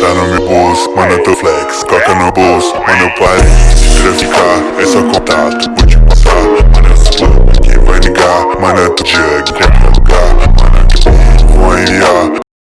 tá no meu bolso, mano, eu tô flex Coca no bolso, mano, eu parei Queria ficar, É só contato Vou te passar, mano, eu sou quem vai ligar Mano, eu tô jug,